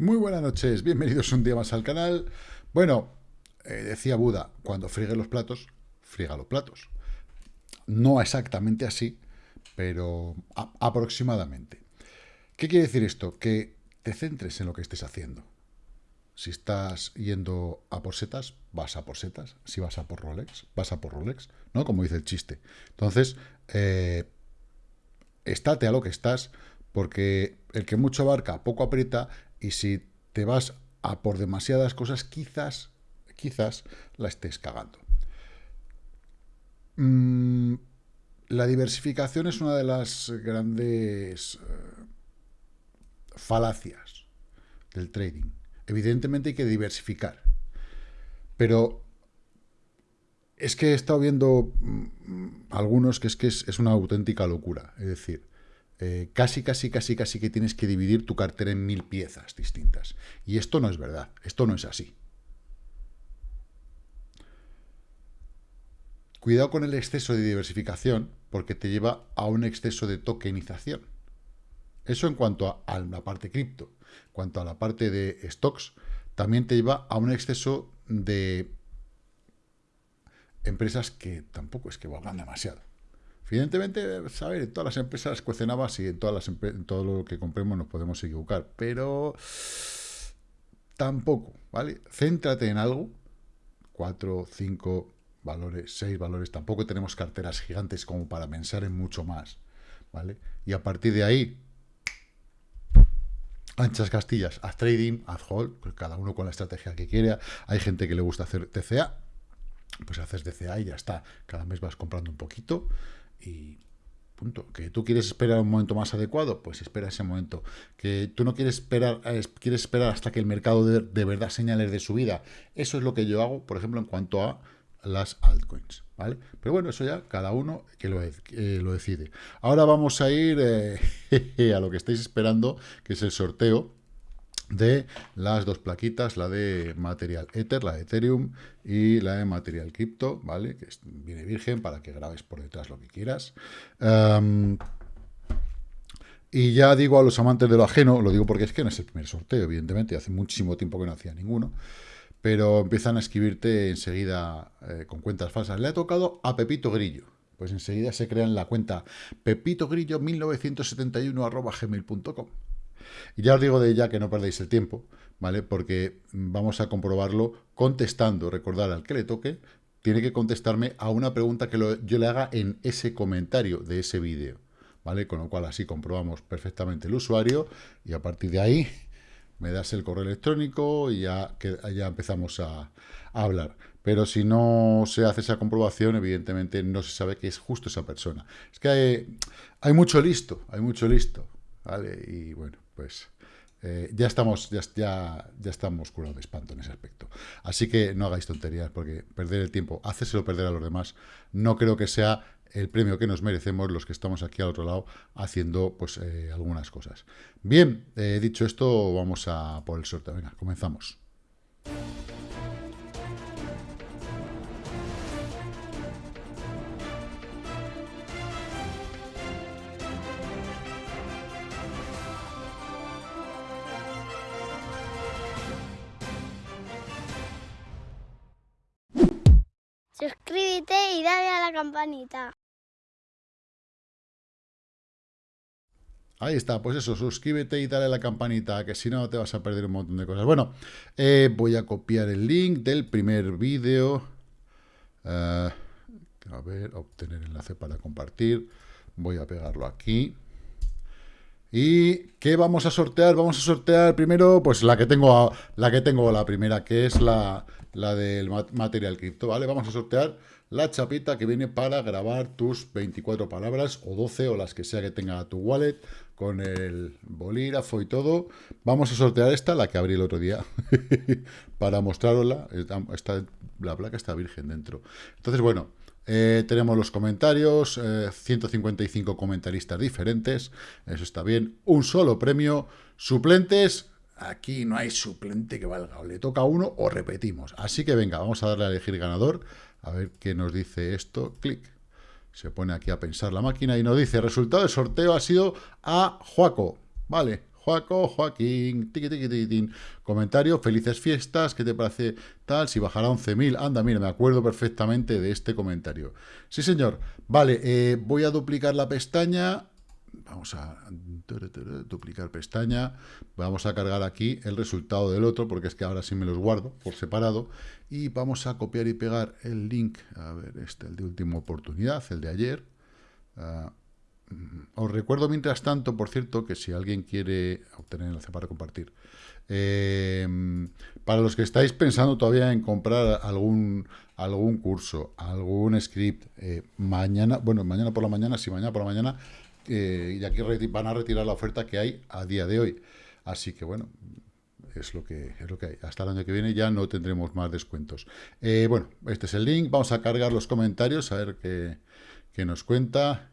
Muy buenas noches, bienvenidos un día más al canal. Bueno, eh, decía Buda, cuando friegue los platos, friega los platos. No exactamente así, pero aproximadamente. ¿Qué quiere decir esto? Que te centres en lo que estés haciendo. Si estás yendo a por setas, vas a por setas. Si vas a por Rolex, vas a por Rolex, ¿no? Como dice el chiste. Entonces, eh, estate a lo que estás, porque el que mucho abarca, poco aprieta, y si te vas a por demasiadas cosas, quizás, quizás la estés cagando. Mm, la diversificación es una de las grandes eh, falacias del trading. Evidentemente hay que diversificar. Pero es que he estado viendo mm, algunos que es que es una auténtica locura. Es decir, eh, casi, casi, casi, casi que tienes que dividir tu cartera en mil piezas distintas. Y esto no es verdad, esto no es así. Cuidado con el exceso de diversificación, porque te lleva a un exceso de tokenización. Eso en cuanto a, la parte cripto. En cuanto a la parte de stocks, también te lleva a un exceso de empresas que tampoco es que valgan demasiado. Evidentemente, saber, en todas las empresas cuecen habas y en, todas las en todo lo que compremos nos podemos equivocar, pero tampoco, ¿vale? Céntrate en algo, cuatro, cinco valores, seis valores, tampoco tenemos carteras gigantes como para pensar en mucho más, ¿vale? Y a partir de ahí, anchas castillas, haz trading, haz hold, pues cada uno con la estrategia que quiera, hay gente que le gusta hacer TCA, pues haces DCA y ya está, cada mes vas comprando un poquito, y punto. Que tú quieres esperar un momento más adecuado, pues espera ese momento. Que tú no quieres esperar, eh, quieres esperar hasta que el mercado de, de verdad señales de subida. Eso es lo que yo hago, por ejemplo, en cuanto a las altcoins, ¿vale? Pero bueno, eso ya cada uno que lo, lo decide. Ahora vamos a ir eh, a lo que estáis esperando, que es el sorteo de las dos plaquitas, la de Material Ether, la de Ethereum, y la de Material Crypto, ¿vale? Que viene virgen para que grabes por detrás lo que quieras. y ya digo a los amantes de lo ajeno, lo digo porque es que no es el primer sorteo, evidentemente, hace muchísimo tiempo que no hacía ninguno, pero empiezan a escribirte enseguida eh, con cuentas falsas. Le ha tocado a Pepito Grillo. Pues enseguida se crean la cuenta pepitogrillo1971 gmail.com. Y ya os digo de ya que no perdéis el tiempo, ¿vale? Porque vamos a comprobarlo contestando. Recordad, al que le toque, tiene que contestarme a una pregunta que yo le haga en ese comentario de ese vídeo, ¿vale? Con lo cual así comprobamos perfectamente el usuario y a partir de ahí me das el correo electrónico y ya, que, ya empezamos a, hablar. Pero si no se hace esa comprobación, evidentemente no se sabe que es justo esa persona. Es que hay, hay mucho listo, hay mucho listo, ¿vale? Y bueno, pues eh, ya estamos ya, estamos curados de espanto en ese aspecto. Así que no hagáis tonterías, porque perder el tiempo, hacérselo perder a los demás, no creo que sea el premio que nos merecemos los que estamos aquí al otro lado haciendo pues eh, algunas cosas. Bien, eh, dicho esto, vamos a por el sorteo. Venga, comenzamos. Suscríbete y dale a la campanita. Ahí está, pues eso, suscríbete y dale a la campanita, que si no te vas a perder un montón de cosas. Bueno, eh, voy a copiar el link del primer vídeo. Eh, a ver, obtener enlace para compartir. Voy a pegarlo aquí. ¿Y qué vamos a sortear? Vamos a sortear primero, pues la que tengo, la que tengo, la primera, que es la, la del material cripto, ¿vale? Vamos a sortear la chapita que viene para grabar tus 24 palabras o 12 o las que sea que tenga tu wallet con el bolígrafo y todo. Vamos a sortear esta, la que abrí el otro día, para mostrarosla. Está, la placa está virgen dentro. Entonces, bueno, eh, tenemos los comentarios, 155 eh, comentaristas diferentes, eso está bien. Un solo premio, suplentes, aquí no hay suplente que valga, o le toca uno o repetimos. Así que venga, vamos a darle a elegir ganador, a ver qué nos dice esto, clic. Se pone aquí a pensar la máquina y nos dice, resultado del sorteo ha sido a Juaco. Vale, Joaco, Joaquín, tiqui, tiqui, tiqui, comentario, felices fiestas, ¿qué te parece tal? Si bajará 11.000, anda, mira, me acuerdo perfectamente de este comentario. Sí, señor. Vale, eh, voy a duplicar la pestaña, vamos a duplicar pestaña, vamos a cargar aquí el resultado del otro, porque es que ahora sí me los guardo por separado, y vamos a copiar y pegar el link, a ver, este, el de última oportunidad, el de ayer, uh, os recuerdo mientras tanto, por cierto, que si alguien quiere obtener el enlace para compartir, eh, para los que estáis pensando todavía en comprar algún, algún curso, algún script, eh, mañana, bueno, mañana por la mañana, si mañana por la mañana, eh, y aquí van a retirar la oferta que hay a día de hoy. Así que bueno, es lo que, es lo que hay. Hasta el año que viene ya no tendremos más descuentos. bueno, este es el link. Vamos a cargar los comentarios, a ver qué, qué nos cuenta.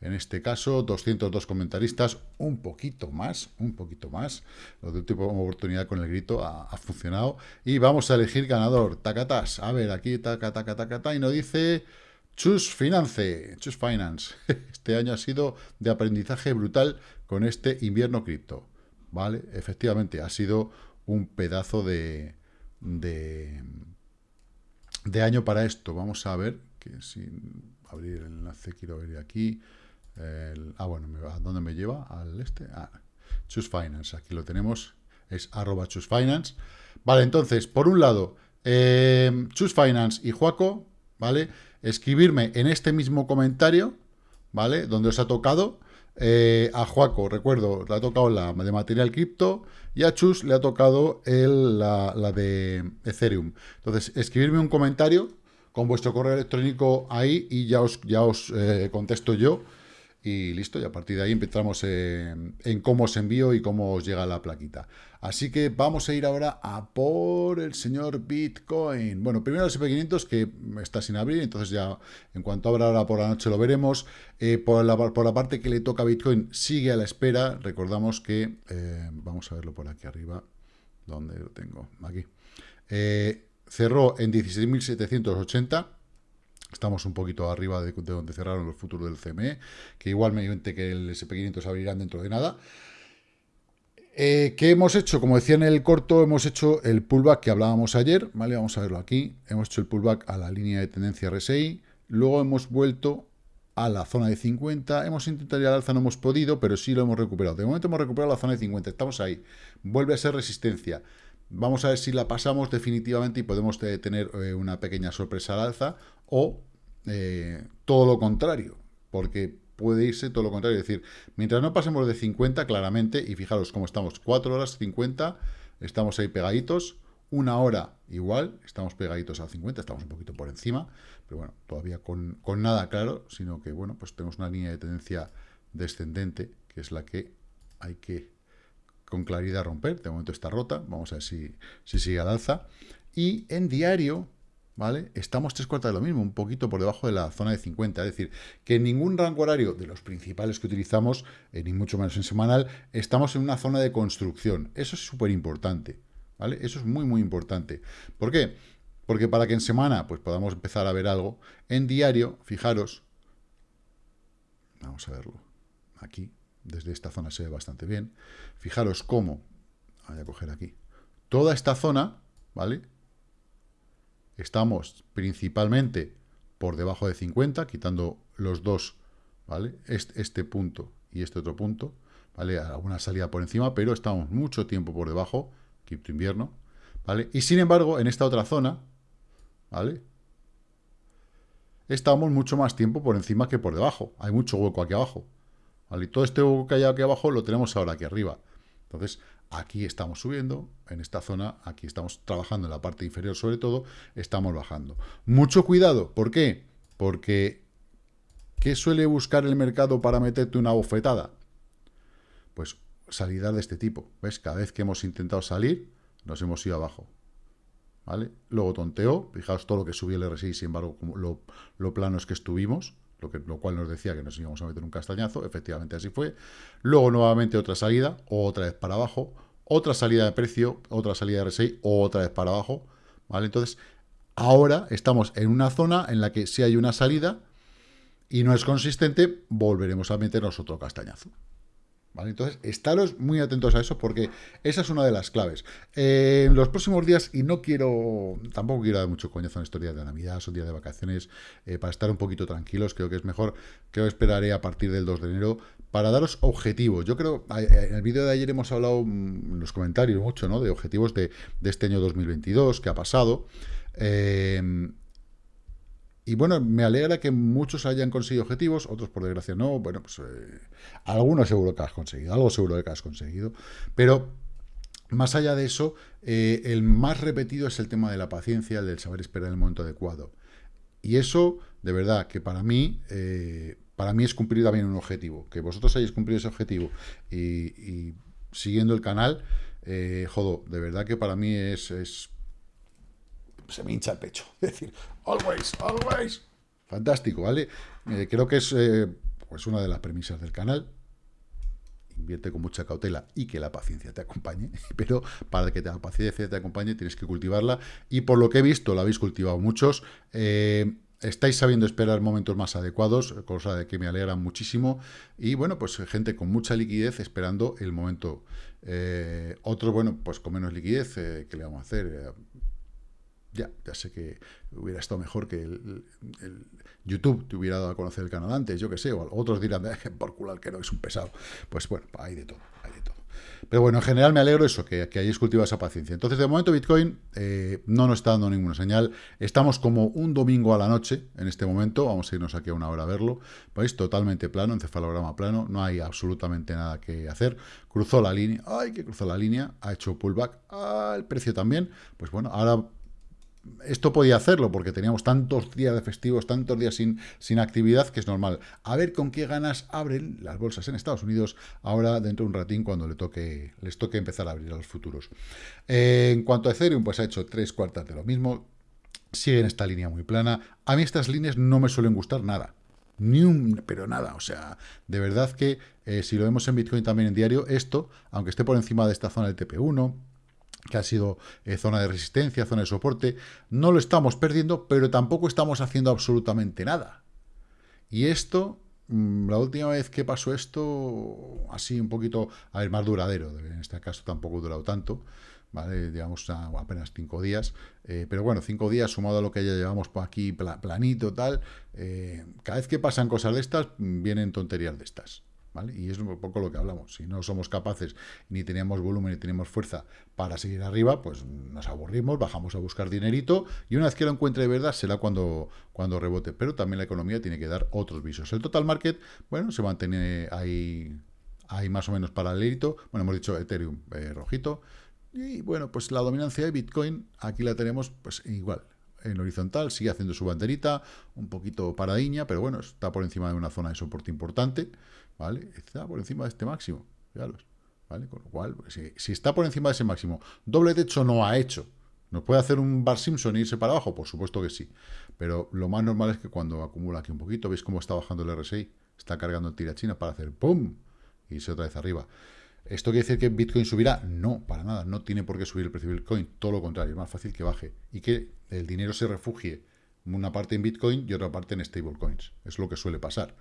En este caso, 202 comentaristas, un poquito más, un poquito más. Lo de última oportunidad con el grito ha, funcionado. Y vamos a elegir ganador. Tacatas. A ver, aquí taca, taca, taca, Y nos dice Chus Finance. Chus Finance. Este año ha sido de aprendizaje brutal con este invierno cripto. ¿Vale? Efectivamente, ha sido un pedazo de, de, de año para esto. Vamos a ver abrir el enlace quiero ver aquí ah, bueno, ¿a dónde me lleva? Al este. Ah, Choose Finance, aquí lo tenemos. Es arroba Choose Finance. Vale, entonces, por un lado, eh, Choose Finance y Juaco, ¿vale? Escribirme en este mismo comentario, ¿vale? Donde os ha tocado. Eh, a Juaco, recuerdo, le ha tocado la de material cripto y a Chus le ha tocado el, la, de Ethereum. Entonces, escribirme un comentario con vuestro correo electrónico ahí y ya os, ya os eh, contesto yo y listo, y a partir de ahí empezamos en, cómo os envío y cómo os llega la plaquita. Así que vamos a ir ahora a por el señor Bitcoin. Bueno, primero el SP500 que está sin abrir, entonces ya en cuanto abra ahora por la noche lo veremos. Eh, por, la, parte que le toca a Bitcoin sigue a la espera. Recordamos que, eh, vamos a verlo por aquí arriba, ¿dónde lo tengo? Aquí. Eh, cerró en 16.780 Estamos un poquito arriba de, donde cerraron los futuros del CME, que igualmente que el SP500 abrirán dentro de nada. Eh, ¿Qué hemos hecho? Como decía en el corto, hemos hecho el pullback que hablábamos ayer, ¿vale? Vamos a verlo aquí. Hemos hecho el pullback a la línea de tendencia RSI, luego hemos vuelto a la zona de 50, hemos intentado ir al alza, no hemos podido, pero sí lo hemos recuperado. De momento hemos recuperado la zona de 50, estamos ahí. Vuelve a ser resistencia. Vamos a ver si la pasamos definitivamente y podemos tener eh, una pequeña sorpresa al alza o eh, todo lo contrario, porque puede irse todo lo contrario. Es decir, mientras no pasemos de 50, claramente, y fijaros cómo estamos, 4 horas 50, estamos ahí pegaditos, una hora igual, estamos pegaditos a 50, estamos un poquito por encima, pero bueno, todavía con, con nada claro, sino que, bueno, pues tenemos una línea de tendencia descendente, que es la que hay que con claridad romper. De momento está rota, vamos a ver si, si sigue al alza. Y en diario, ¿vale? Estamos tres cuartas de lo mismo, un poquito por debajo de la zona de 50. Es decir, que en ningún rango horario de los principales que utilizamos, eh, ni mucho menos en semanal, estamos en una zona de construcción. Eso es súper importante, ¿vale? Eso es muy, muy importante. ¿Por qué? Porque para que en semana pues podamos empezar a ver algo, en diario, fijaros, vamos a verlo, aquí, desde esta zona se ve bastante bien, fijaros cómo, voy a coger aquí, toda esta zona, ¿vale?, estamos principalmente por debajo de 50, quitando los dos, ¿vale? Este, este, punto y este otro punto, ¿vale? Alguna salida por encima, pero estamos mucho tiempo por debajo, cripto invierno, ¿vale? Y sin embargo, en esta otra zona, ¿vale? Estamos mucho más tiempo por encima que por debajo. Hay mucho hueco aquí abajo. ¿vale? Y todo este hueco que hay aquí abajo lo tenemos ahora aquí arriba. Entonces, Aquí estamos subiendo, en esta zona, aquí estamos trabajando en la parte inferior sobre todo, estamos bajando. Mucho cuidado, ¿por qué? Porque, ¿qué suele buscar el mercado para meterte una bofetada? Pues salidas de este tipo, ¿ves? Cada vez que hemos intentado salir, nos hemos ido abajo, ¿vale? Luego tonteó, fijaos todo lo que subió el RSI, sin embargo, lo, lo plano es que estuvimos, lo, que, lo cual nos decía que nos íbamos a meter un castañazo, efectivamente así fue. Luego nuevamente otra salida, otra vez para abajo, otra salida de precio, otra salida de RSI, otra vez para abajo, ¿vale? Entonces, ahora estamos en una zona en la que si hay una salida y no es consistente, volveremos a meternos otro castañazo, ¿Vale? Entonces, estaros muy atentos a eso porque esa es una de las claves. Eh, en los próximos días, y no quiero, tampoco quiero dar mucho coñazo en estos días de Navidad, son días de vacaciones, eh, para estar un poquito tranquilos, creo que es mejor, que esperaré a partir del 2 de enero para daros objetivos. Yo creo, en el vídeo de ayer hemos hablado mm, en los comentarios mucho, ¿no? De objetivos de, de este año 2022, que ha pasado. Eh, y bueno, me alegra que muchos hayan conseguido objetivos, otros por desgracia no. Bueno, pues eh, algunos seguro que has conseguido, algo seguro que has conseguido. Pero más allá de eso, eh, el más repetido es el tema de la paciencia, el del saber esperar el momento adecuado. Y eso, de verdad, que para mí, eh, para mí es cumplir también un objetivo. Que vosotros hayáis cumplido ese objetivo y, siguiendo el canal, jodo, de verdad que para mí es se me hincha el pecho. Es decir, always, always. Fantástico, ¿vale? Eh, creo que es eh, pues una de las premisas del canal. Invierte con mucha cautela y que la paciencia te acompañe. Pero para que la paciencia te acompañe tienes que cultivarla. Y por lo que he visto, la habéis cultivado muchos. Eh, estáis sabiendo esperar momentos más adecuados, cosa de que me alegra muchísimo. Y bueno, pues gente con mucha liquidez esperando el momento. otro, bueno, pues con menos liquidez, ¿qué le vamos a hacer? Ya, ya sé que hubiera estado mejor que YouTube te hubiera dado a conocer el canal antes, yo que sé, o otros dirán, por culo que no, es un pesado. Pues bueno, hay de todo, hay de todo. Pero bueno, en general me alegro eso, que, que hayáis cultivado esa paciencia. Entonces, de momento Bitcoin eh, no nos está dando ninguna señal. Estamos como un domingo a la noche en este momento. Vamos a irnos aquí a una hora a verlo. Veis, totalmente plano, encefalograma plano. No hay absolutamente nada que hacer. Cruzó la línea. ¡Ay, que cruzó la línea! Ha hecho pullback. Ah, el precio también. Pues bueno, ahora esto podía hacerlo porque teníamos tantos días de festivos, tantos días sin, sin actividad, que es normal. A ver con qué ganas abren las bolsas en Estados Unidos ahora dentro de un ratín cuando le toque, les toque empezar a abrir a los futuros. Eh, en cuanto a Ethereum, pues ha hecho tres cuartas de lo mismo. Sigue en esta línea muy plana. A mí estas líneas no me suelen gustar nada. Ni un, pero nada, o sea, de verdad que eh, si lo vemos en Bitcoin también en diario, esto, aunque esté por encima de esta zona del TP1, que ha sido eh, zona de resistencia, zona de soporte, no lo estamos perdiendo, pero tampoco estamos haciendo absolutamente nada. Y esto, mm, la última vez que pasó esto, así un poquito, a ver, más duradero, en este caso tampoco ha durado tanto, ¿vale? Digamos apenas cinco días, eh, pero bueno, cinco días sumado a lo que ya llevamos por aquí planito, tal, eh, cada vez que pasan cosas de estas, vienen tonterías de estas. Y es un poco lo que hablamos. Si no somos capaces, ni tenemos volumen, ni tenemos fuerza para seguir arriba, pues nos aburrimos, bajamos a buscar dinerito, y una vez que lo encuentre de verdad, será cuando, cuando rebote. Pero también la economía tiene que dar otros visos. El total market, bueno, se mantiene ahí, ahí más o menos paralelito. Bueno, hemos dicho Ethereum eh, rojito. Y bueno, pues la dominancia de Bitcoin, aquí la tenemos pues igual, en horizontal, sigue haciendo su banderita, un poquito paradiña, pero bueno, está por encima de una zona de soporte importante. ¿vale? Está por encima de este máximo, ¿vale? Con lo cual, pues, si, está por encima de ese máximo, doble techo no ha hecho. ¿Nos puede hacer un bar Simpson e irse para abajo? Por supuesto que sí. Pero lo más normal es que cuando acumula aquí un poquito, ¿veis cómo está bajando el RSI? Está cargando tira china para hacer ¡pum! Y se otra vez arriba. ¿Esto quiere decir que Bitcoin subirá? No, para nada. No tiene por qué subir el precio de Bitcoin. Todo lo contrario, es más fácil que baje. Y que el dinero se refugie una parte en Bitcoin y otra parte en stablecoins. Es lo que suele pasar.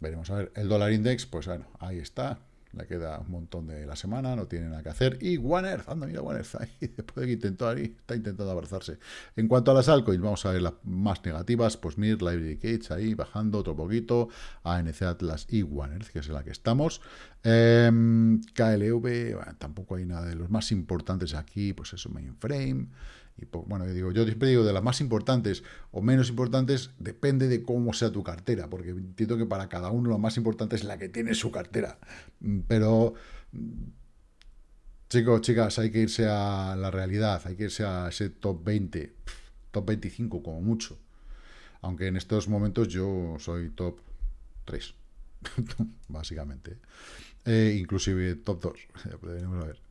Veremos a ver. El dólar index, pues bueno, ahí está. Le queda un montón de la semana, no tiene nada que hacer. Y One Earth, anda, mira One Earth ahí, después de que intentó ahí, está intentando abrazarse. En cuanto a las altcoins, vamos a ver las más negativas. Pues Mir, Library Cage ahí, bajando otro poquito. ANC Atlas y One Earth, que es la que estamos. Em, KLV, tampoco hay nada de los más importantes aquí, pues eso, mainframe. Y bueno, yo digo, yo siempre digo de las más importantes o menos importantes, depende de cómo sea tu cartera, porque entiendo que para cada uno lo más importante es la que tiene su cartera. Mm, pero, mm, chicos, chicas, hay que irse a la realidad, hay que irse a ese top 20, top 25 como mucho. Aunque en estos momentos yo soy top 3, básicamente. Eh, inclusive top 2.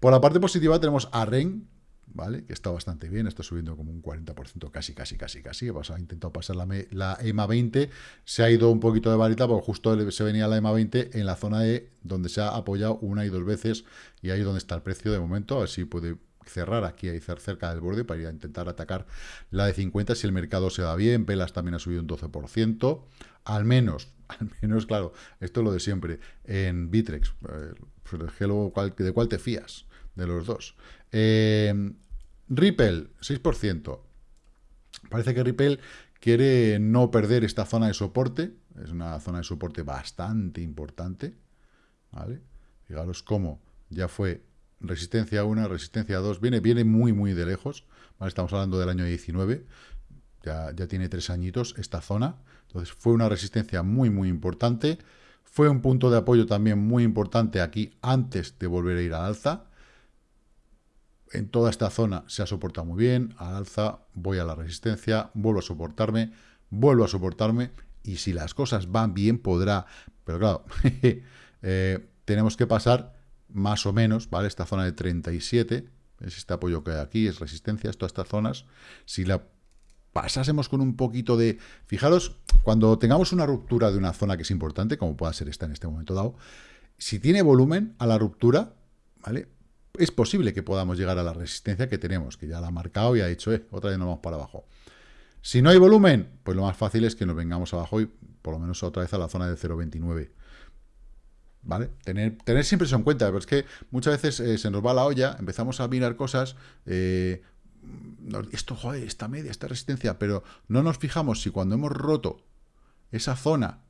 Por la parte positiva tenemos a REN, ¿vale? Que está bastante bien, está subiendo como un 40%, casi, casi, casi, casi. Ha intentado pasar la, la, EMA 20, se ha ido un poquito de varita, porque justo se venía la EMA 20 en la zona de donde se ha apoyado una y dos veces, y ahí es donde está el precio de momento, a ver si puede cerrar aquí, ahí cerca del borde, para ir a intentar atacar la de 50 si el mercado se va bien. Velas también ha subido un 12%. Al menos, al menos, claro, esto es lo de siempre. En Bitrex, eh, ¿de cuál te fías? De los dos. Eh, Ripple, 6%. Parece que Ripple quiere no perder esta zona de soporte. Es una zona de soporte bastante importante. ¿Vale? Fijaros cómo ya fue resistencia 1, resistencia 2. Viene, viene muy, muy de lejos. Estamos hablando del año 19. Ya, ya tiene tres añitos esta zona. Entonces fue una resistencia muy, muy importante. Fue un punto de apoyo también muy importante aquí antes de volver a ir al alza en toda esta zona se ha soportado muy bien, al alza, voy a la resistencia, vuelvo a soportarme, vuelvo a soportarme, y si las cosas van bien podrá, pero claro, eh, tenemos que pasar más o menos, ¿vale? Esta zona de 37, es este apoyo que hay aquí, es resistencia, todas estas zonas, si la pasásemos con un poquito de... Fijaros, cuando tengamos una ruptura de una zona que es importante, como pueda ser esta en este momento dado, si tiene volumen a la ruptura, ¿vale? Es posible que podamos llegar a la resistencia que tenemos, que ya la ha marcado y ha dicho, eh, otra vez nos vamos para abajo. Si no hay volumen, pues lo más fácil es que nos vengamos abajo y por lo menos otra vez a la zona de 0,29. ¿Vale? Tener, siempre eso en cuenta, pero es que muchas veces eh, se nos va la olla, empezamos a mirar cosas, eh, esto, joder, esta media, esta resistencia, pero no nos fijamos si cuando hemos roto esa zona,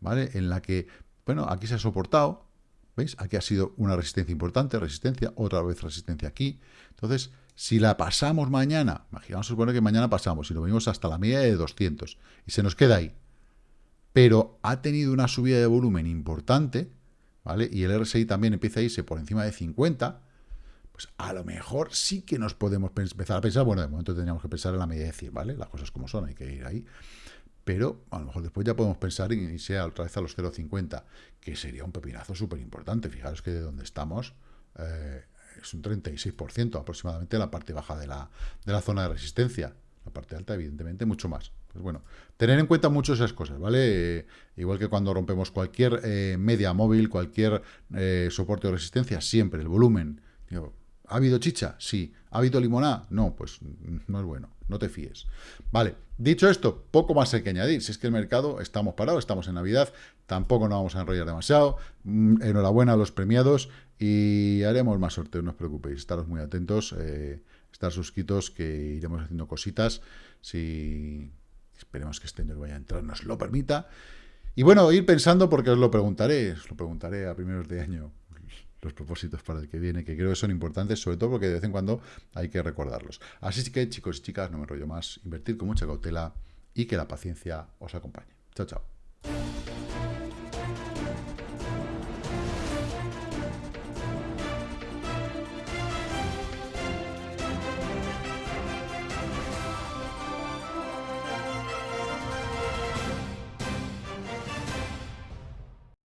¿vale? En la que, bueno, aquí se ha soportado, ¿Veis? Aquí ha sido una resistencia importante, resistencia, otra vez resistencia aquí. Entonces, si la pasamos mañana, imaginamos suponer que mañana pasamos y lo venimos hasta la media de 200 y se nos queda ahí, pero ha tenido una subida de volumen importante, ¿vale? Y el RSI también empieza a irse por encima de 50, pues a lo mejor sí que nos podemos empezar a pensar, bueno, de momento tendríamos que pensar en la media de 100, ¿vale? Las cosas como son, hay que ir ahí pero a lo mejor después ya podemos pensar en irse otra vez a los 0,50, que sería un pepinazo súper importante. Fijaros que de donde estamos eh, es un 36% aproximadamente la parte baja de la, de la zona de resistencia. La parte alta, evidentemente, mucho más. Pues bueno, tener en cuenta mucho esas cosas, ¿vale? Eh, igual que cuando rompemos cualquier eh, media móvil, cualquier soporte de resistencia, siempre el volumen. ¿Ha habido chicha? Sí. ¿Ha habido limonada? No, pues no es bueno no te fíes. Vale, dicho esto, poco más hay que añadir. Si es que el mercado, estamos parados, estamos en Navidad, tampoco nos vamos a enrollar demasiado. Mm, enhorabuena a los premiados y haremos más sorteos, no os preocupéis. Estaros muy atentos, eh, estar suscritos, que iremos haciendo cositas. Si esperemos que este año vaya a entrar, nos lo permita. Y bueno, ir pensando, porque os lo preguntaré, os lo preguntaré a primeros de año, los propósitos para el que viene, que creo que son importantes, sobre todo porque de vez en cuando hay que recordarlos. Así que, chicos y chicas, no me rollo más, invertir con mucha cautela y que la paciencia os acompañe. Chao, chao.